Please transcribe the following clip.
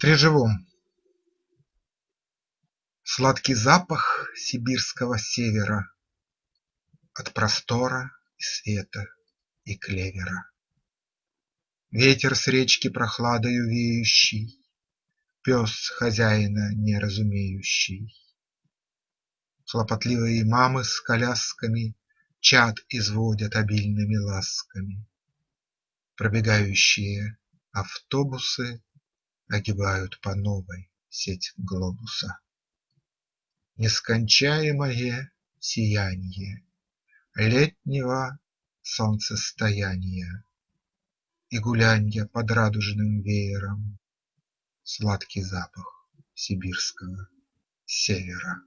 стрижевом Сладкий запах сибирского севера От простора и света и клевера. Ветер с речки прохладою веющий, Пес хозяина не разумеющий. Хлопотливые мамы с колясками Чад изводят обильными ласками. Пробегающие автобусы Огибают по новой сеть глобуса. Нескончаемое сиянье Летнего солнцестояния И гулянья под радужным веером, Сладкий запах сибирского севера.